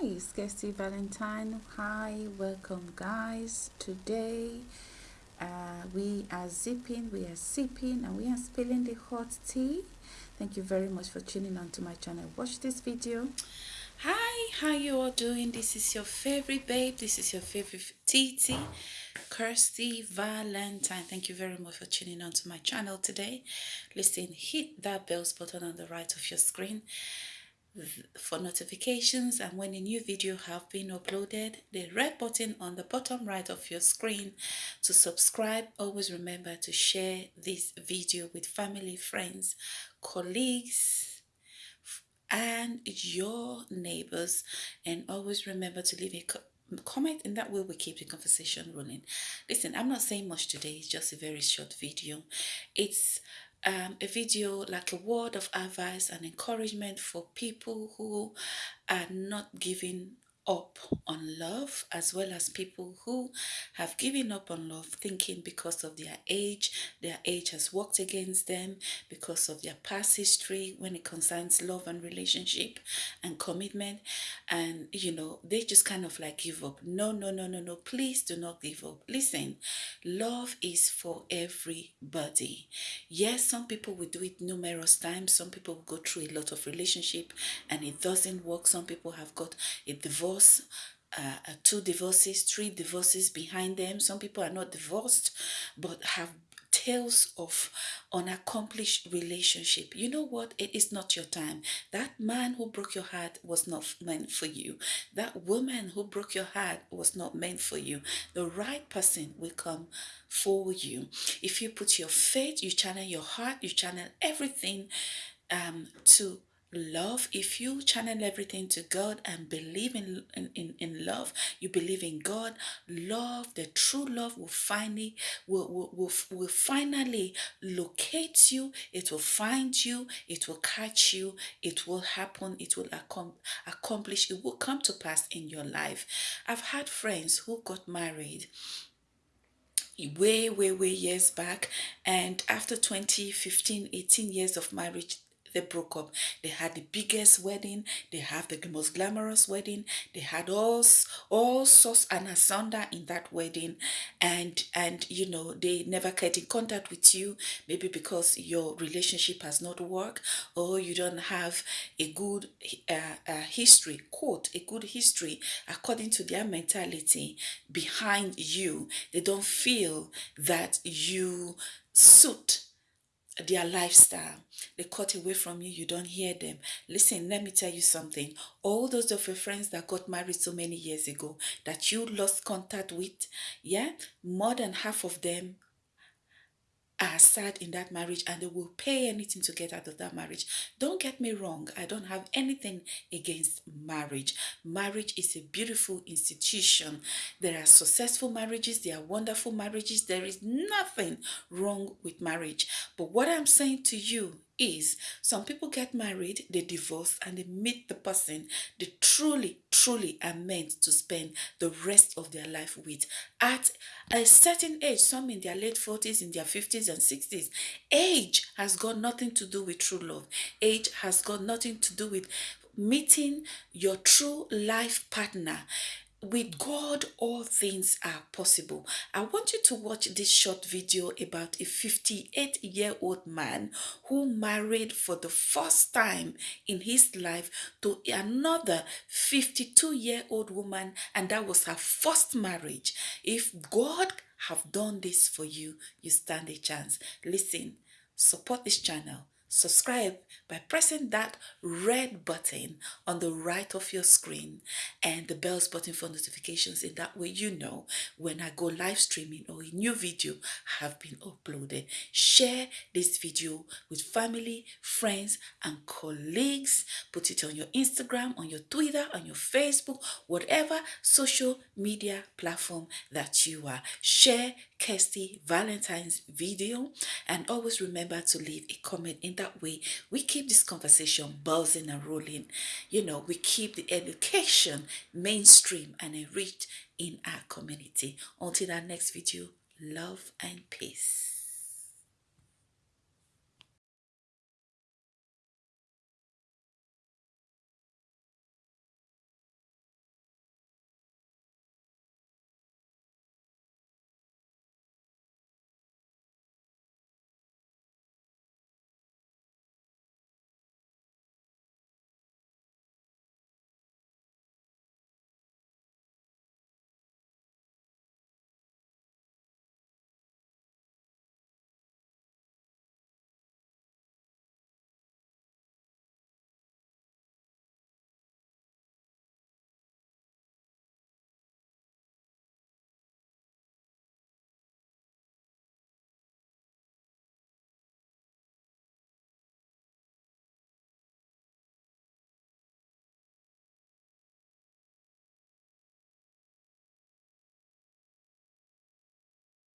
Hi, it's Kirsty Valentine. Hi, welcome guys. Today uh, we are zipping, we are sipping, and we are spilling the hot tea. Thank you very much for tuning on to my channel. Watch this video. Hi, how you all doing? This is your favorite babe. This is your favorite TT, Kirsty Valentine. Thank you very much for tuning on to my channel today. Listen, hit that bells button on the right of your screen for notifications and when a new video have been uploaded the red button on the bottom right of your screen to subscribe. Always remember to share this video with family friends colleagues and your neighbors. And always remember to leave a comment in that way we keep the conversation rolling. Listen i'm not saying much today it's just a very short video. It's um, a video like a word of advice and encouragement for people who are not giving up on love as well as people who have given up on love thinking because of their age their age has worked against them because of their past history when it concerns love and relationship and commitment. And you know they just kind of like give up. No no no no no please do not give up. Listen love is for everybody. Yes some people will do it numerous times. Some people will go through a lot of relationship and it doesn't work. Some people have got a divorce divorce, uh, uh, two divorces, three divorces behind them. Some people are not divorced, but have tales of unaccomplished relationship. You know what? It is not your time. That man who broke your heart was not meant for you. That woman who broke your heart was not meant for you. The right person will come for you. If you put your faith, you channel your heart, you channel everything um, to love. If you channel everything to god and believe in, in in love you believe in god love the true love will finally will, will, will, will finally locate you. It will find you. It will catch you. It will happen. It will accom accomplish. It will come to pass in your life. I've had friends who got married way way way years back. And after 20 15 18 years of marriage they broke up. They had the biggest wedding. They have the most glamorous wedding. They had all all sorts and asunder in that wedding, and and you know they never get in contact with you. Maybe because your relationship has not worked, or you don't have a good uh, uh, history. Quote a good history according to their mentality behind you. They don't feel that you suit their lifestyle. They cut away from you, you don't hear them. Listen, let me tell you something. All those of your friends that got married so many years ago that you lost contact with, yeah, more than half of them are sad in that marriage and they will pay anything to get out of that marriage. Don't get me wrong, I don't have anything against marriage. Marriage is a beautiful institution. There are successful marriages, there are wonderful marriages. There is nothing wrong with marriage. But what I'm saying to you is some people get married, they divorce, and they meet the person they truly, truly are meant to spend the rest of their life with. At a certain age, some in their late 40s, in their 50s and 60s, age has got nothing to do with true love. Age has got nothing to do with meeting your true life partner with God, all things are possible. I want you to watch this short video about a 58 year old man who married for the first time in his life to another 52 year old woman, and that was her first marriage. If God have done this for you, you stand a chance. Listen, support this channel subscribe by pressing that red button on the right of your screen and the bells button for notifications in that way you know when I go live streaming or a new video have been uploaded. Share this video with family, friends and colleagues. Put it on your Instagram, on your Twitter, on your Facebook, whatever social media platform that you are. Share Kirsty Valentine's video and always remember to leave a comment in that way we keep this conversation buzzing and rolling. You know we keep the education mainstream and enriched in our community. Until our next video love and peace